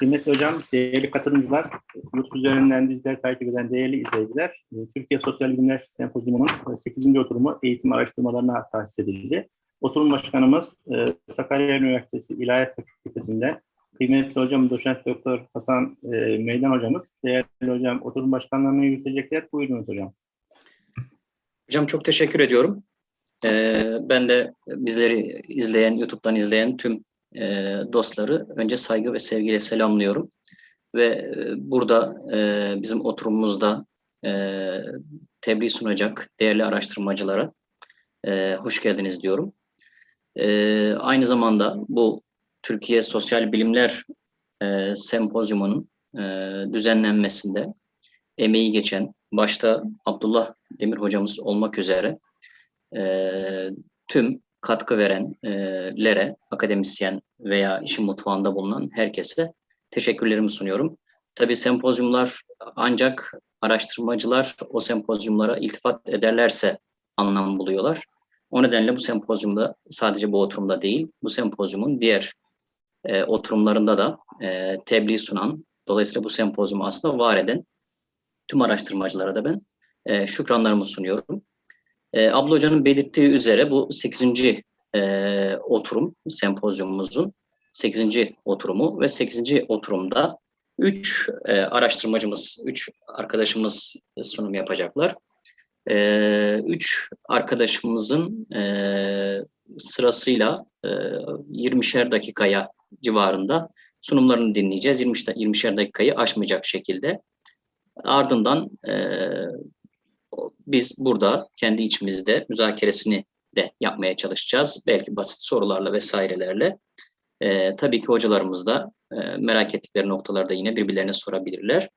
Kıymetli hocam, değerli katılımcılar, YouTube üzerinden bizleri takip eden değerli izleyiciler, e, Türkiye Sosyal Bilimler Sempozyumu'nun 8. oturumu eğitim araştırmalarına tahsis edildi. Oturum başkanımız e, Sakarya Üniversitesi İlahiyat Fakültesi'nde kıymetli hocam doçent doktor Hasan e, Meydan hocamız, değerli hocam oturum başkanlarını yürütecekler. Buyurunuz hocam. Hocam çok teşekkür ediyorum. Ee, ben de bizleri izleyen, YouTube'dan izleyen tüm e, dostları önce saygı ve sevgiyle selamlıyorum. Ve e, burada e, bizim oturumumuzda e, tebliğ sunacak değerli araştırmacılara e, hoş geldiniz diyorum. E, aynı zamanda bu Türkiye Sosyal Bilimler e, Sempozyumu'nun e, düzenlenmesinde emeği geçen, başta Abdullah Demir hocamız olmak üzere e, tüm katkı verenlere, akademisyen veya işin mutfağında bulunan herkese teşekkürlerimi sunuyorum. Tabii sempozyumlar ancak araştırmacılar o sempozyumlara iltifat ederlerse anlam buluyorlar. O nedenle bu sempozyumda sadece bu oturumda değil, bu sempozyumun diğer e, oturumlarında da e, tebliğ sunan, dolayısıyla bu sempozyumu aslında var eden tüm araştırmacılara da ben e, şükranlarımı sunuyorum. E, Abla Hoca'nın belirttiği üzere bu 8. E, oturum sempozyumumuzun 8. oturumu ve 8. oturumda 3 e, araştırmacımız, 3 arkadaşımız sunum yapacaklar. 3 e, üç arkadaşımızın e, sırasıyla e, 20'şer dakikaya civarında sunumlarını dinleyeceğiz. 20 20'şer dakikayı aşmayacak şekilde. Ardından e, biz burada kendi içimizde müzakeresini de yapmaya çalışacağız. Belki basit sorularla vesairelerle. E, tabii ki hocalarımız da e, merak ettikleri noktalarda yine birbirlerine sorabilirler.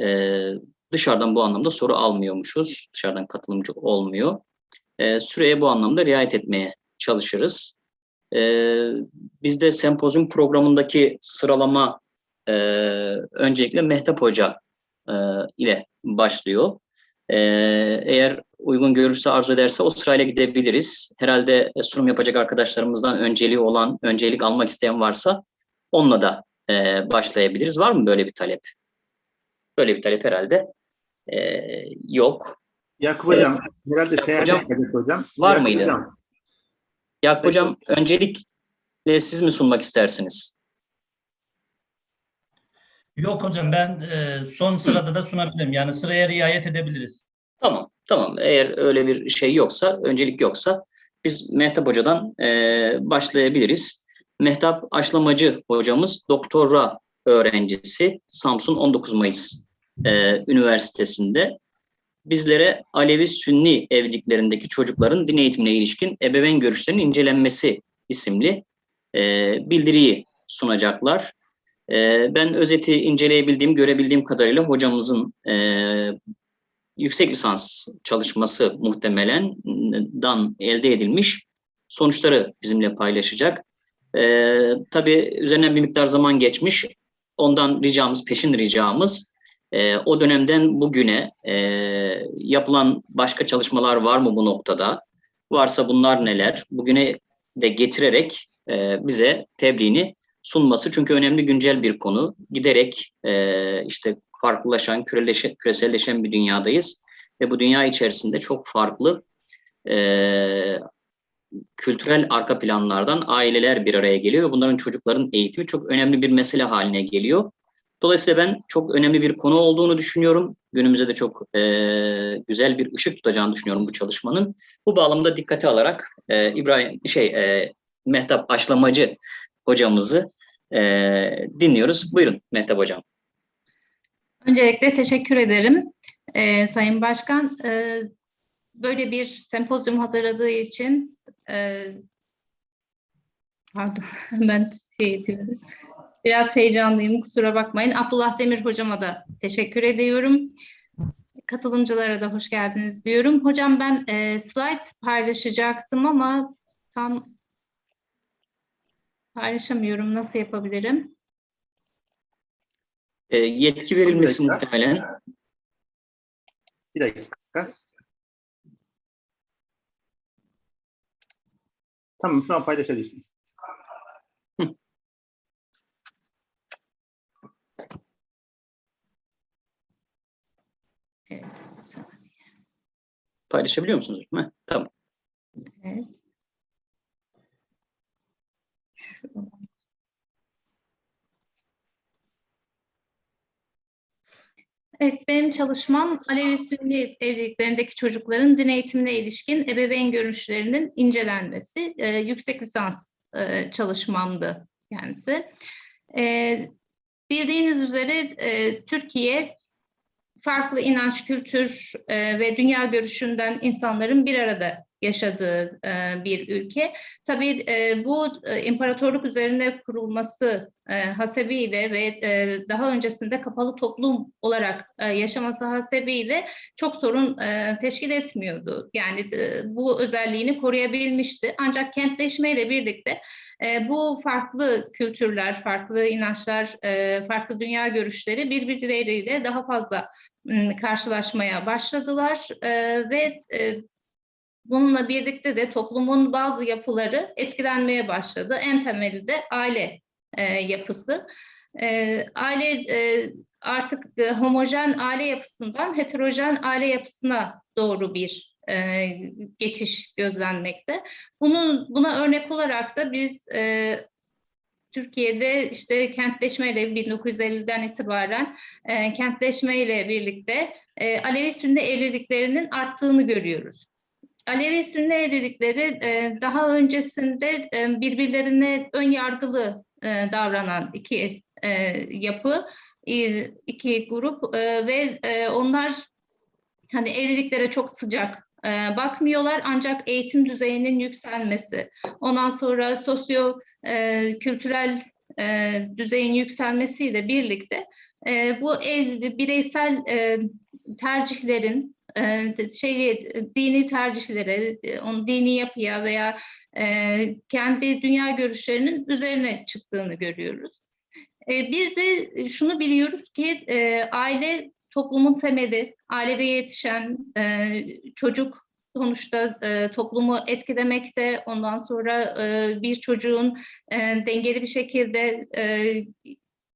E, dışarıdan bu anlamda soru almıyormuşuz. Dışarıdan katılımcı olmuyor. E, süreye bu anlamda riayet etmeye çalışırız. E, bizde sempozyum programındaki sıralama e, öncelikle Mehtap Hoca e, ile başlıyor. E, eğer uygun görürse, arzu ederse o sırayla gidebiliriz. Herhalde sunum yapacak arkadaşlarımızdan önceliği olan, öncelik almak isteyen varsa onunla da e, başlayabiliriz. Var mı böyle bir talep? Böyle bir talep herhalde e, yok. Yakup hocam, herhalde seyahat hocam, hocam. Var Yakup mıydı? Hocam, Yakup Hocam öncelikle siz mi sunmak istersiniz? Yok hocam ben e, son sırada da sunabilirim. Yani sıraya riayet edebiliriz. Tamam, tamam. Eğer öyle bir şey yoksa, öncelik yoksa biz Mehtap Hoca'dan e, başlayabiliriz. Mehtap Aşlamacı hocamız doktora öğrencisi Samsun 19 Mayıs e, Üniversitesi'nde bizlere Alevi Sünni evliliklerindeki çocukların din eğitimine ilişkin ebeveyn görüşlerinin incelenmesi isimli e, bildiriyi sunacaklar. E, ben özeti inceleyebildiğim, görebildiğim kadarıyla hocamızın e, yüksek lisans çalışması muhtemelen dan elde edilmiş sonuçları bizimle paylaşacak. E, tabii üzerinden bir miktar zaman geçmiş. Ondan ricamız, peşin ricamız e, o dönemden bugüne e, yapılan başka çalışmalar var mı bu noktada? Varsa bunlar neler? Bugüne de getirerek bize tebliğini sunması. Çünkü önemli güncel bir konu. Giderek e, işte farklılaşan, küreleşen, küreselleşen bir dünyadayız. Ve bu dünya içerisinde çok farklı e, kültürel arka planlardan aileler bir araya geliyor ve bunların çocukların eğitimi çok önemli bir mesele haline geliyor. Dolayısıyla ben çok önemli bir konu olduğunu düşünüyorum. Günümüzde de çok e, güzel bir ışık tutacağını düşünüyorum bu çalışmanın. Bu bağlamda dikkate alarak e, İbrahim şey e, Mehtap Aşlamacı hocamızı e, dinliyoruz. Buyurun Mehtap hocam. Öncelikle teşekkür ederim e, Sayın Başkan. E, böyle bir sempozyum hazırladığı için e, pardon ben şey ediyorum. Biraz heyecanlıyım, kusura bakmayın. Abdullah Demir hocama da teşekkür ediyorum. Katılımcılara da hoş geldiniz diyorum. Hocam ben e, slide paylaşacaktım ama tam Paylaşamıyorum. Nasıl yapabilirim? E, yetki verilmesi bir muhtemelen. Bir dakika. Tamam şu an paylaşabilirsiniz. Evet, bir saniye. Paylaşabiliyor musunuz? Tamam. Evet. Evet, benim çalışmam Alevi Sünni evliliklerindeki çocukların din eğitimine ilişkin ebeveyn görüşlerinin incelenmesi. Ee, yüksek lisans e, çalışmamdı kendisi. Ee, bildiğiniz üzere e, Türkiye farklı inanç, kültür e, ve dünya görüşünden insanların bir arada yaşadığı e, bir ülke. Tabii e, bu e, imparatorluk üzerine kurulması e, hasebiyle ve daha öncesinde kapalı toplum olarak yaşaması hasebiyle çok sorun teşkil etmiyordu. Yani bu özelliğini koruyabilmişti. Ancak kentleşmeyle birlikte bu farklı kültürler, farklı inançlar, farklı dünya görüşleri birbirleriyle daha fazla karşılaşmaya başladılar ve bununla birlikte de toplumun bazı yapıları etkilenmeye başladı. En temeli de aile e, yapısı. E, aile e, artık e, homojen aile yapısından heterojen aile yapısına doğru bir e, geçiş gözlenmekte. Bunun buna örnek olarak da biz e, Türkiye'de işte kentleşmeyle 1950'den itibaren e, kentleşmeyle birlikte e, Alevi Sünni evliliklerinin arttığını görüyoruz. Alevi Sünni evlilikleri e, daha öncesinde e, birbirlerine ön yargılı e, davranan iki yapı, iki grup ve onlar hani evliliklere çok sıcak bakmıyorlar. Ancak eğitim düzeyinin yükselmesi, ondan sonra sosyo kültürel düzeyin yükselmesiyle birlikte bu ev, bireysel e, tercihlerin şey dini tercihlere, onun dini yapıya veya e, kendi dünya görüşlerinin üzerine çıktığını görüyoruz. Bir de şunu biliyoruz ki aile toplumun temeli, ailede yetişen çocuk sonuçta toplumu etkilemekte. Ondan sonra bir çocuğun dengeli bir şekilde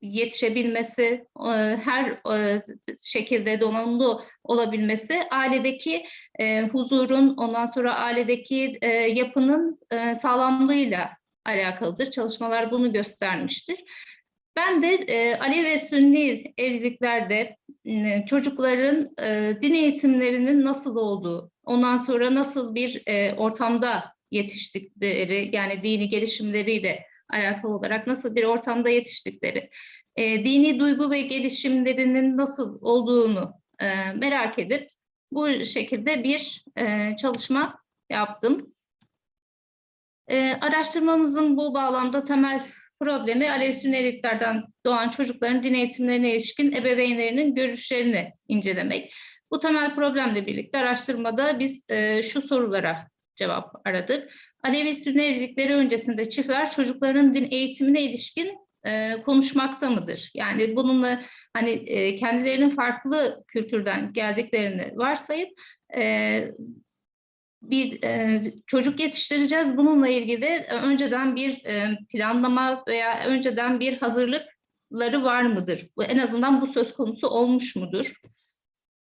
yetişebilmesi, e, her e, şekilde donanımlı olabilmesi, ailedeki e, huzurun, ondan sonra ailedeki yapının sağlamlığıyla alakalıdır. Çalışmalar bunu göstermiştir. Ben de e, Ali ve Sünni evliliklerde çocukların e, din eğitimlerinin nasıl olduğu, ondan sonra nasıl bir ortamda yetiştikleri, yani dini gelişimleriyle alakalı olarak nasıl bir ortamda yetiştikleri, e, dini duygu ve gelişimlerinin nasıl olduğunu e, merak edip bu şekilde bir e, çalışma yaptım. E, araştırmamızın bu bağlamda temel problemi Alevi Sünniliklerden doğan çocukların din eğitimlerine ilişkin ebeveynlerinin görüşlerini incelemek. Bu temel problemle birlikte araştırmada biz e, şu sorulara cevap aradık. Alevi Sünni evlilikleri öncesinde çiftler çocukların din eğitimine ilişkin e, konuşmakta mıdır? Yani bununla hani e, kendilerinin farklı kültürden geldiklerini varsayıp e, bir e, çocuk yetiştireceğiz. Bununla ilgili önceden bir e, planlama veya önceden bir hazırlıkları var mıdır? En azından bu söz konusu olmuş mudur?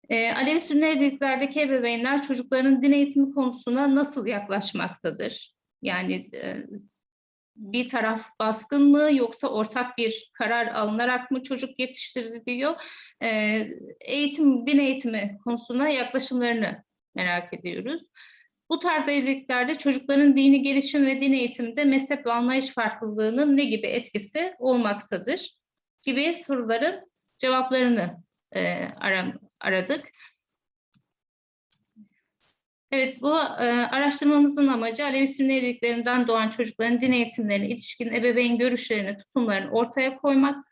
E, Alevi Sünni evliliklerdeki ebeveynler çocukların din eğitimi konusuna nasıl yaklaşmaktadır? Yani e, bir taraf baskın mı yoksa ortak bir karar alınarak mı çocuk yetiştiriliyor? E, eğitim, din eğitimi konusuna yaklaşımlarını merak ediyoruz. Bu tarz evliliklerde çocukların dini gelişim ve din eğitiminde mezhep ve anlayış farklılığının ne gibi etkisi olmaktadır gibi soruların cevaplarını e, aradık. Evet, bu e, araştırmamızın amacı Alevi Sünni evliliklerinden doğan çocukların din eğitimlerine ilişkin ebeveyn görüşlerini, tutumlarını ortaya koymak,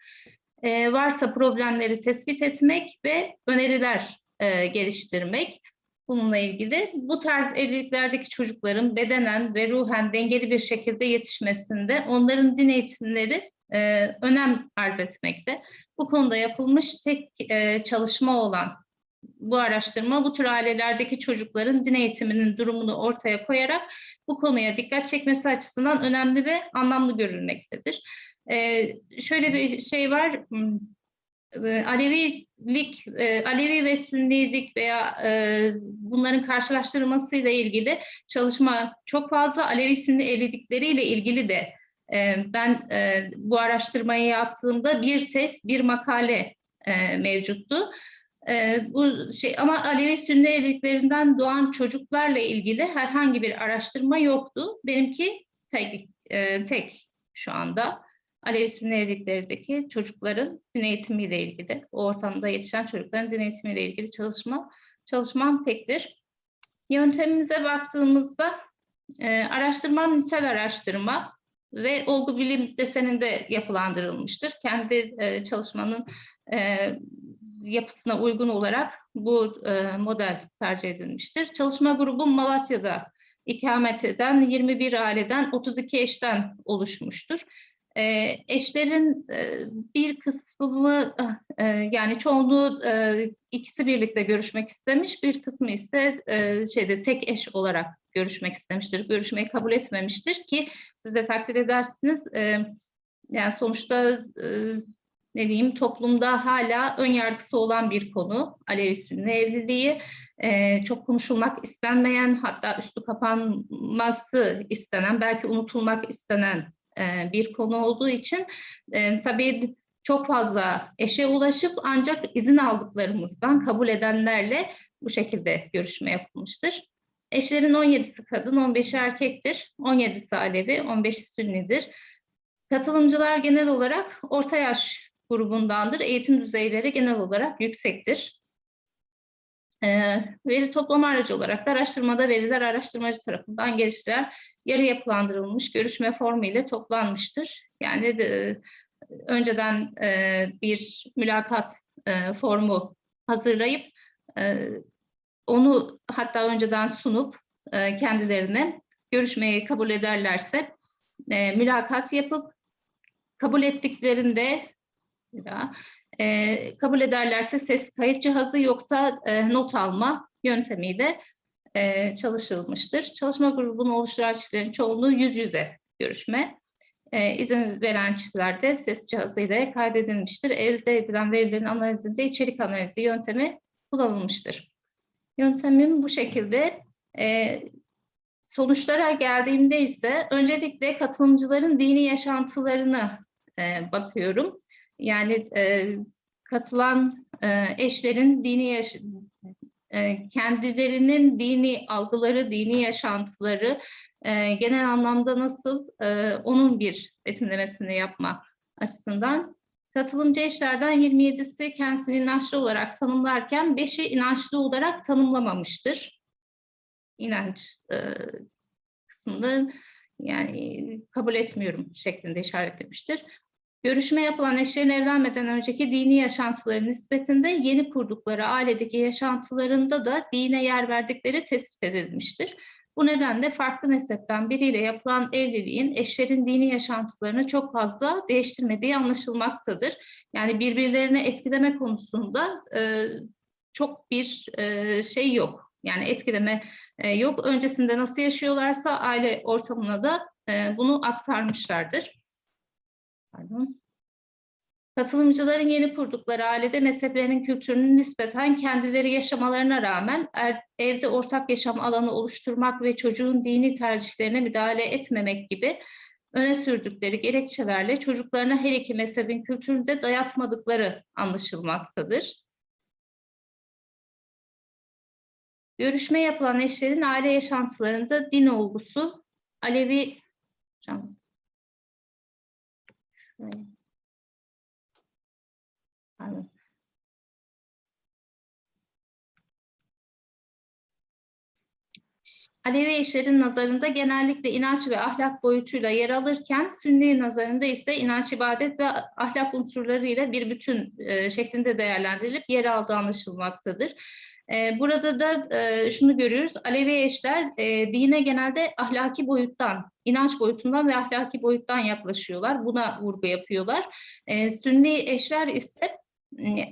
e, varsa problemleri tespit etmek ve öneriler e, geliştirmek. Bununla ilgili bu tarz evliliklerdeki çocukların bedenen ve ruhen dengeli bir şekilde yetişmesinde onların din eğitimleri e, önem arz etmekte. Bu konuda yapılmış tek e, çalışma olan bu araştırma bu tür ailelerdeki çocukların din eğitiminin durumunu ortaya koyarak bu konuya dikkat çekmesi açısından önemli ve anlamlı görülmektedir. Ee, şöyle bir şey var, e, Alevilik, e, Alevi ve Sünnilik veya e, bunların karşılaştırılmasıyla ilgili çalışma çok fazla. Alevi Sünni evlilikleriyle ilgili de ben e, bu araştırmayı yaptığımda bir tez, bir makale e, mevcuttu. E, bu şey ama Alevi Sünni evliliklerinden doğan çocuklarla ilgili herhangi bir araştırma yoktu. Benimki tek, tek şu anda. Alevi Sünni evliliklerdeki çocukların din eğitimiyle ilgili, o ortamda yetişen çocukların din eğitimiyle ilgili çalışma çalışmam tektir. Yöntemimize baktığımızda e, araştırmam nitel araştırma ve olgu bilim deseninde yapılandırılmıştır. Kendi e, çalışmanın e, yapısına uygun olarak bu e, model tercih edilmiştir. Çalışma grubum Malatya'da ikamet eden 21 aileden 32 eşten oluşmuştur. E, eşlerin e, bir kısmı e, yani çoğunluğu e, ikisi birlikte görüşmek istemiş, bir kısmı ise e, şeyde tek eş olarak görüşmek istemiştir. Görüşmeyi kabul etmemiştir ki siz de takdir edersiniz. E, yani sonuçta e, ne diyeyim toplumda hala ön yargısı olan bir konu Alevi Sünni evliliği. Ee, çok konuşulmak istenmeyen hatta üstü kapanması istenen belki unutulmak istenen e, bir konu olduğu için e, tabii çok fazla eşe ulaşıp ancak izin aldıklarımızdan kabul edenlerle bu şekilde görüşme yapılmıştır. Eşlerin 17'si kadın, 15'i erkektir. 17'si Alevi, 15'i Sünnidir. Katılımcılar genel olarak orta yaş grubundandır. Eğitim düzeyleri genel olarak yüksektir. Ee, veri toplama aracı olarak da araştırmada veriler araştırmacı tarafından geliştirilen yarı yapılandırılmış görüşme formu ile toplanmıştır. Yani de, önceden e, bir mülakat e, formu hazırlayıp e, onu hatta önceden sunup e, kendilerine görüşmeyi kabul ederlerse e, mülakat yapıp kabul ettiklerinde bir daha. E, kabul ederlerse ses kayıt cihazı yoksa e, not alma yöntemiyle e, çalışılmıştır. Çalışma grubunu oluşturan çiftlerin çoğunluğu yüz yüze görüşme. E, izin veren çiftlerde ses cihazıyla kaydedilmiştir. Elde edilen verilerin analizinde içerik analizi yöntemi kullanılmıştır. Yöntemim bu şekilde. E, sonuçlara geldiğimde ise öncelikle katılımcıların dini yaşantılarını e, bakıyorum. Yani e, katılan e, eşlerin dini yaş e, kendilerinin dini algıları, dini yaşantıları e, genel anlamda nasıl e, onun bir betimlemesini yapma açısından. Katılımcı eşlerden 27'si kendisini inançlı olarak tanımlarken 5'i inançlı olarak tanımlamamıştır. İnanç e, kısmını yani kabul etmiyorum şeklinde işaretlemiştir. Görüşme yapılan eşlerin evlenmeden önceki dini yaşantıları nispetinde yeni kurdukları ailedeki yaşantılarında da dine yer verdikleri tespit edilmiştir. Bu nedenle farklı mezhepten biriyle yapılan evliliğin eşlerin dini yaşantılarını çok fazla değiştirmediği anlaşılmaktadır. Yani birbirlerini etkileme konusunda e, çok bir e, şey yok. Yani etkileme e, yok. Öncesinde nasıl yaşıyorlarsa aile ortamına da e, bunu aktarmışlardır. Pardon. Katılımcıların yeni kurdukları ailede mezheplerinin kültürünün nispeten kendileri yaşamalarına rağmen er, evde ortak yaşam alanı oluşturmak ve çocuğun dini tercihlerine müdahale etmemek gibi öne sürdükleri gerekçelerle çocuklarına her iki mezhebin kültürünü de dayatmadıkları anlaşılmaktadır. Görüşme yapılan eşlerin aile yaşantılarında din olgusu Alevi Pardon. Alevi eşlerin nazarında genellikle inanç ve ahlak boyutuyla yer alırken Sünni nazarında ise inanç, ibadet ve ahlak unsurlarıyla bir bütün e, şeklinde değerlendirilip yer aldığı anlaşılmaktadır. E, burada da e, şunu görüyoruz, Alevi eşler e, dine genelde ahlaki boyuttan, inanç boyutundan ve ahlaki boyuttan yaklaşıyorlar. Buna vurgu yapıyorlar. Sünni eşler ise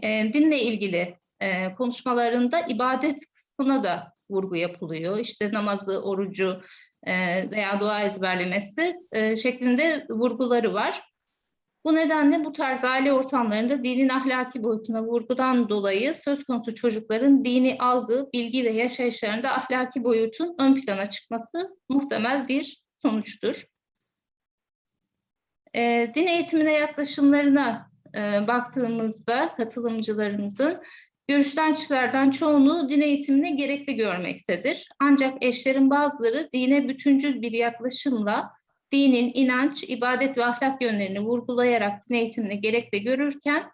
e, dinle ilgili e, konuşmalarında ibadet kısmına da vurgu yapılıyor. İşte namazı, orucu e, veya dua ezberlemesi e, şeklinde vurguları var. Bu nedenle bu tarz aile ortamlarında dinin ahlaki boyutuna vurgudan dolayı söz konusu çocukların dini algı, bilgi ve yaşayışlarında ahlaki boyutun ön plana çıkması muhtemel bir sonuçtur. Din eğitimine yaklaşımlarına e, baktığımızda katılımcılarımızın görüşten çiftlerden çoğunluğu din eğitimini gerekli görmektedir. Ancak eşlerin bazıları dine bütüncül bir yaklaşımla dinin inanç, ibadet ve ahlak yönlerini vurgulayarak din eğitimini gerekli görürken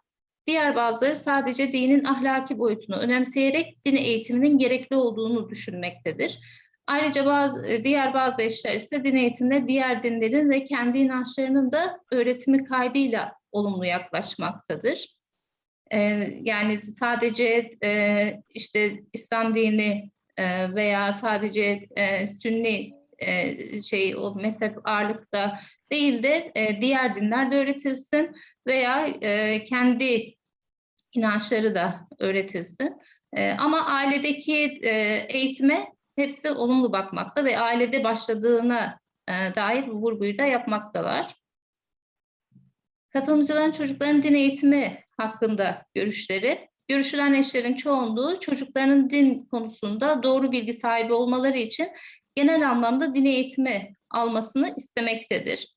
diğer bazıları sadece dinin ahlaki boyutunu önemseyerek din eğitiminin gerekli olduğunu düşünmektedir. Ayrıca bazı, diğer bazı eşler ise din eğitimine diğer dinlerin ve kendi inançlarının da öğretimi kaydıyla olumlu yaklaşmaktadır. Ee, yani sadece e, işte İslam dini e, veya sadece e, Sünni e, şey o mezhep ağırlıkta değil de e, diğer dinler de öğretilsin veya e, kendi inançları da öğretilsin. E, ama ailedeki e, eğitime hepsi olumlu bakmakta ve ailede başladığına e, dair vurguyu da yapmaktalar. Katılımcıların çocukların din eğitimi hakkında görüşleri. Görüşülen eşlerin çoğunluğu çocuklarının din konusunda doğru bilgi sahibi olmaları için genel anlamda din eğitimi almasını istemektedir.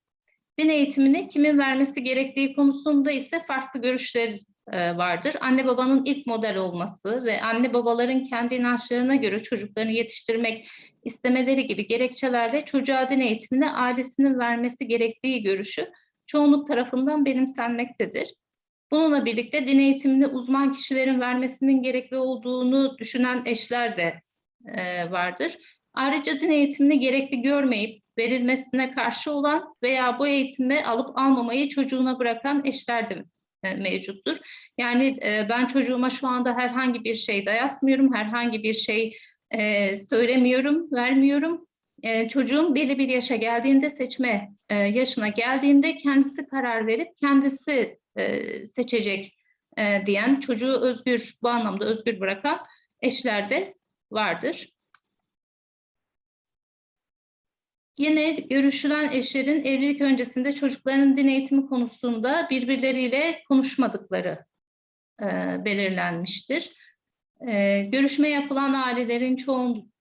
Din eğitimini kimin vermesi gerektiği konusunda ise farklı görüşler e, vardır. Anne babanın ilk model olması ve anne babaların kendi inançlarına göre çocuklarını yetiştirmek istemeleri gibi gerekçelerle çocuğa din eğitimini ailesinin vermesi gerektiği görüşü çoğunluk tarafından benimsenmektedir. Bununla birlikte din eğitimini uzman kişilerin vermesinin gerekli olduğunu düşünen eşler de e, vardır. Ayrıca din eğitimini gerekli görmeyip verilmesine karşı olan veya bu eğitimi alıp almamayı çocuğuna bırakan eşler de e, mevcuttur. Yani e, ben çocuğuma şu anda herhangi bir şey dayatmıyorum, herhangi bir şey e, söylemiyorum, vermiyorum. E, çocuğum belli bir yaşa geldiğinde, seçme e, yaşına geldiğinde kendisi karar verip kendisi e, seçecek e, diyen, çocuğu özgür, bu anlamda özgür bırakan eşler de vardır. Yine görüşülen eşlerin evlilik öncesinde çocuklarının din eğitimi konusunda birbirleriyle konuşmadıkları e, belirlenmiştir. E, görüşme yapılan ailelerin çoğun,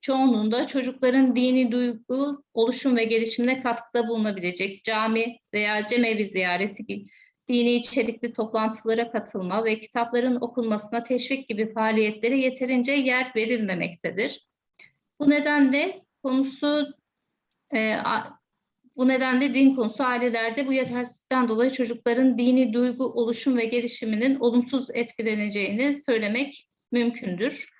çoğunluğunda çocukların dini duygu, oluşum ve gelişimine katkıda bulunabilecek cami veya cemevi ziyareti dini içerikli toplantılara katılma ve kitapların okunmasına teşvik gibi faaliyetlere yeterince yer verilmemektedir. Bu nedenle konusu e, bu nedenle din konusu ailelerde bu yetersizlikten dolayı çocukların dini duygu, oluşum ve gelişiminin olumsuz etkileneceğini söylemek mümkündür.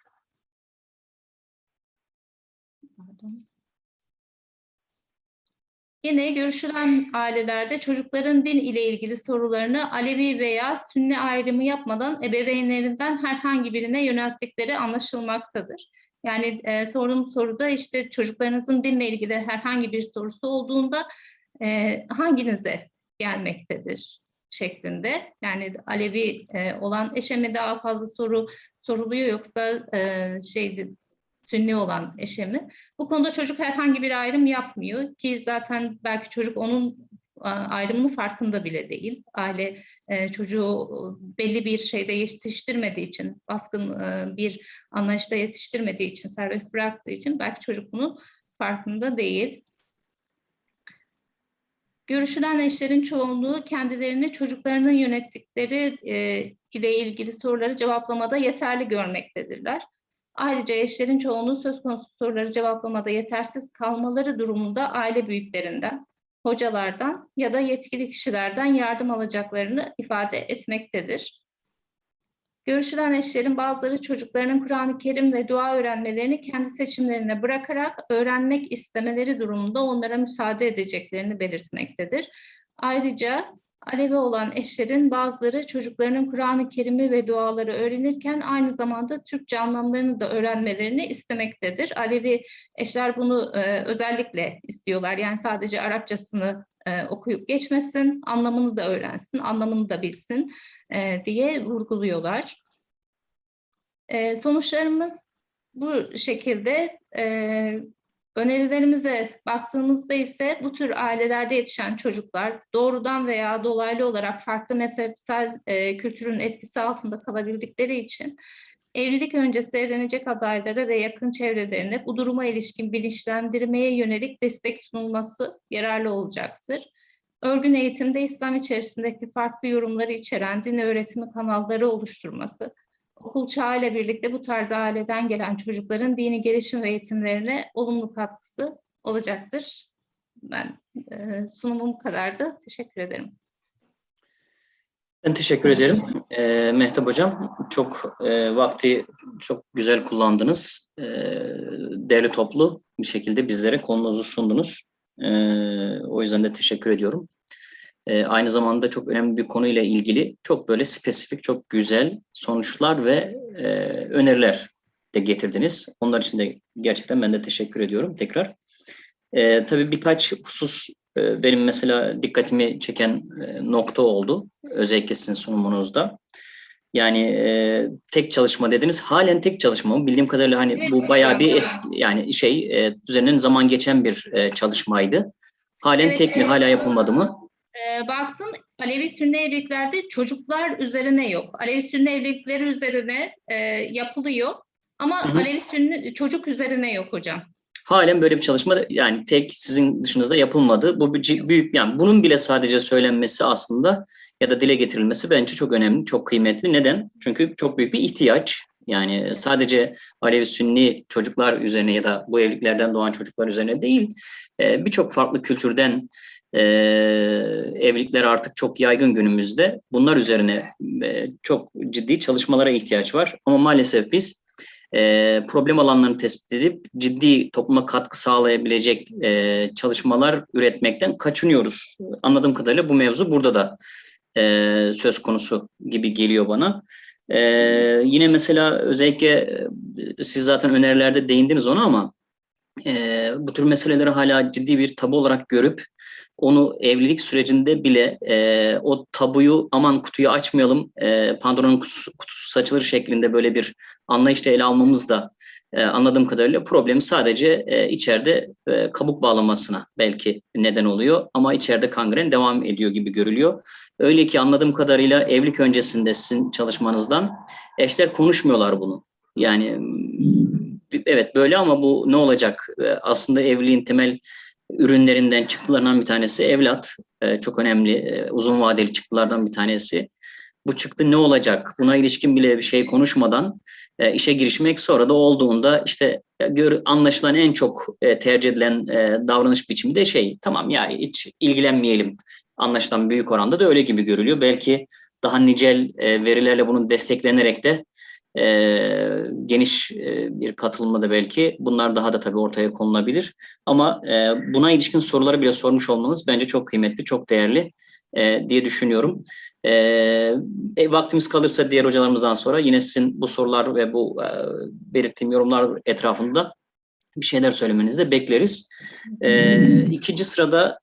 Yine görüşülen ailelerde çocukların din ile ilgili sorularını Alevi veya Sünni ayrımı yapmadan ebeveynlerinden herhangi birine yönelttikleri anlaşılmaktadır. Yani e, sorduğum soruda işte çocuklarınızın dinle ilgili herhangi bir sorusu olduğunda e, hanginize gelmektedir şeklinde. Yani Alevi e, olan eşe mi daha fazla soru soruluyor yoksa e, şeydi Sünni olan eşe mi? Bu konuda çocuk herhangi bir ayrım yapmıyor ki zaten belki çocuk onun ayrımının farkında bile değil. Aile e, çocuğu belli bir şeyde yetiştirmediği için, baskın e, bir anlayışta yetiştirmediği için, serbest bıraktığı için belki çocuk bunun farkında değil. Görüşülen eşlerin çoğunluğu kendilerini çocuklarının yönettikleri e, ile ilgili soruları cevaplamada yeterli görmektedirler. Ayrıca eşlerin çoğunluğu söz konusu soruları cevaplamada yetersiz kalmaları durumunda aile büyüklerinden, hocalardan ya da yetkili kişilerden yardım alacaklarını ifade etmektedir. Görüşülen eşlerin bazıları çocuklarının Kur'an-ı Kerim ve dua öğrenmelerini kendi seçimlerine bırakarak öğrenmek istemeleri durumunda onlara müsaade edeceklerini belirtmektedir. Ayrıca Alevi olan eşlerin bazıları çocuklarının Kur'an-ı Kerim'i ve duaları öğrenirken aynı zamanda Türkçe anlamlarını da öğrenmelerini istemektedir. Alevi eşler bunu e, özellikle istiyorlar. Yani sadece Arapçasını e, okuyup geçmesin, anlamını da öğrensin, anlamını da bilsin e, diye vurguluyorlar. E, sonuçlarımız bu şekilde e, Önerilerimize baktığımızda ise bu tür ailelerde yetişen çocuklar doğrudan veya dolaylı olarak farklı mezhepsel e, kültürün etkisi altında kalabildikleri için evlilik öncesi evlenecek adaylara ve yakın çevrelerine bu duruma ilişkin bilinçlendirmeye yönelik destek sunulması yararlı olacaktır. Örgün eğitimde İslam içerisindeki farklı yorumları içeren din öğretimi kanalları oluşturması, okul çağıyla birlikte bu tarz aileden gelen çocukların dini gelişim ve eğitimlerine olumlu katkısı olacaktır. Ben e, sunumum kadardı. Teşekkür ederim. Ben teşekkür ederim. E, Mehtap Hocam, çok e, vakti çok güzel kullandınız. E, değerli toplu bir şekilde bizlere konunuzu sundunuz. E, o yüzden de teşekkür ediyorum. E, aynı zamanda çok önemli bir konuyla ilgili çok böyle spesifik, çok güzel sonuçlar ve e, öneriler de getirdiniz. Onlar için de gerçekten ben de teşekkür ediyorum tekrar. E, tabii birkaç husus e, benim mesela dikkatimi çeken e, nokta oldu. Özellikle sizin sunumunuzda. Yani e, tek çalışma dediniz. Halen tek çalışma mı? Bildiğim kadarıyla hani Evet, bu bayağı bir eski yani şey e, üzerinden zaman geçen bir e, çalışmaydı. Halen Evet, tek mi? evet. Hala yapılmadı mı? E, baktım Alevi Sünni evliliklerde çocuklar üzerine yok. Alevi Sünni evlilikleri üzerine e, yapılıyor ama Hı hı. Alevi Sünni çocuk üzerine yok hocam. Halen böyle bir çalışma yani tek sizin dışınızda yapılmadı. Bu büyük yani bunun bile sadece söylenmesi aslında ya da dile getirilmesi bence çok önemli, çok kıymetli. Neden? Çünkü çok büyük bir ihtiyaç. Yani sadece Alevi Sünni çocuklar üzerine ya da bu evliliklerden doğan çocuklar üzerine değil, e, birçok farklı kültürden e, evlilikler artık çok yaygın günümüzde. Bunlar üzerine e, çok ciddi çalışmalara ihtiyaç var. Ama maalesef biz e, problem alanlarını tespit edip ciddi topluma katkı sağlayabilecek e, çalışmalar üretmekten kaçınıyoruz. Anladığım kadarıyla bu mevzu burada da e, söz konusu gibi geliyor bana. E, yine mesela özellikle e, siz zaten önerilerde değindiniz ona ama e, bu tür meseleleri hala ciddi bir tabu olarak görüp onu evlilik sürecinde bile e, o tabuyu aman kutuyu açmayalım e, Pandora'nın kutusu, kutusu saçılır şeklinde böyle bir anlayışla ele almamız da e, anladığım kadarıyla problemi sadece e, içeride e, kabuk bağlamasına belki neden oluyor ama içeride kangren devam ediyor gibi görülüyor. Öyle ki anladığım kadarıyla evlilik öncesinde sizin çalışmanızdan eşler konuşmuyorlar bunu. Yani evet böyle ama bu ne olacak? E, Aslında evliliğin temel ürünlerinden çıktılarından bir tanesi evlat. E, çok önemli e, uzun vadeli çıktılardan bir tanesi. Bu çıktı ne olacak? Buna ilişkin bile bir şey konuşmadan e, işe girişmek sonra da olduğunda işte gör, anlaşılan en çok tercih edilen davranış biçimi de şey tamam ya hiç ilgilenmeyelim anlaşılan büyük oranda da öyle gibi görülüyor. Belki daha nicel verilerle bunun desteklenerek de e, geniş e, bir katılımla da belki bunlar daha da tabii ortaya konulabilir. Ama e, buna ilişkin soruları bile sormuş olmanız bence çok kıymetli, çok değerli e, diye düşünüyorum. E, e, vaktimiz kalırsa diğer hocalarımızdan sonra yine sizin bu sorular ve bu e, belirttiğim yorumlar etrafında bir şeyler söylemenizi de bekleriz. E, ikinci sırada